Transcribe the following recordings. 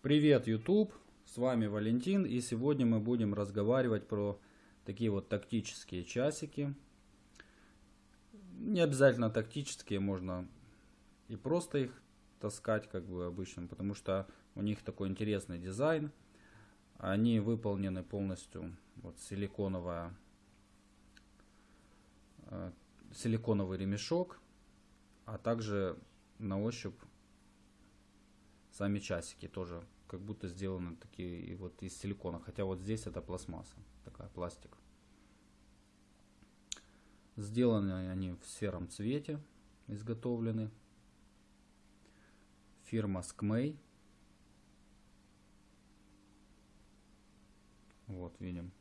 Привет, YouTube! С вами Валентин, и сегодня мы будем разговаривать про такие вот тактические часики. Не обязательно тактические, можно и просто их таскать, как бы обычно, потому что у них такой интересный дизайн. Они выполнены полностью вот силиконовая э, силиконовый ремешок, а также на ощупь сами часики тоже как будто сделаны такие вот из силикона. Хотя вот здесь это пластмасса, такая пластик. Сделаны они в сером цвете, изготовлены. Фирма Skmei. Вот, видим.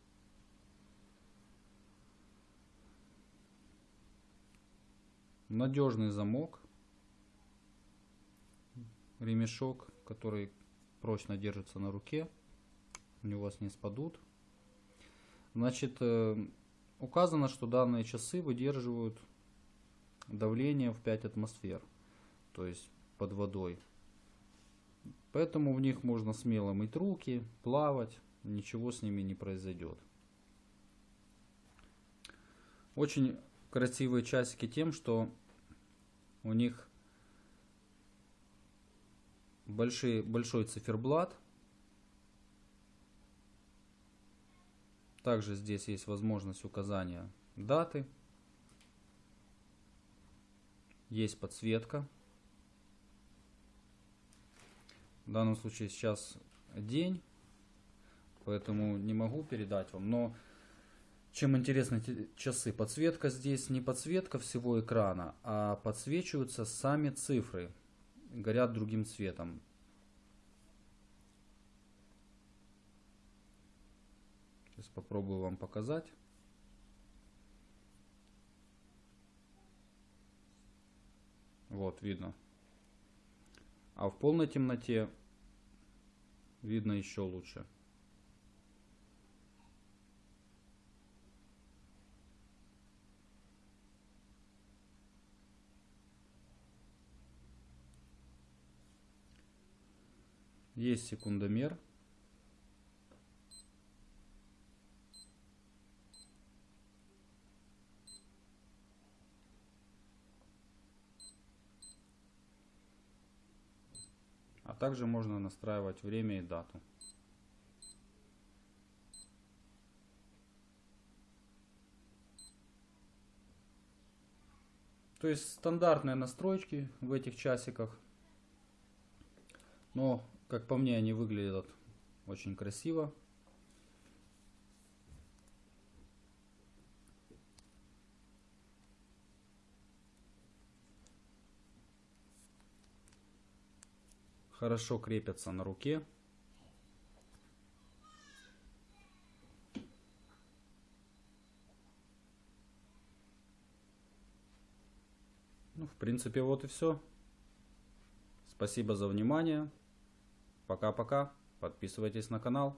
Надежный замок. Ремешок, который прочно держится на руке, они у вас не спадут. Значит, э, указано, что данные часы выдерживают давление в 5 атмосфер, то есть под водой. Поэтому в них можно смело мыть руки, плавать, ничего с ними не произойдет. Очень красивые часики тем, что у них большой, большой циферблат. Также здесь есть возможность указания даты. Есть подсветка. В данном случае сейчас день, поэтому не могу передать вам. Но чем интересны часы? Подсветка здесь не подсветка всего экрана, а подсвечиваются сами цифры горят другим цветом. Сейчас попробую вам показать. Вот, видно. А в полной темноте видно еще лучше. Есть секундомер. А также можно настраивать время и дату. То есть стандартные настройки в этих часиках. Но как по мне, они выглядят очень красиво. Хорошо крепятся на руке. Ну, в принципе, вот и все. Спасибо за внимание. Пока-пока. Подписывайтесь на канал.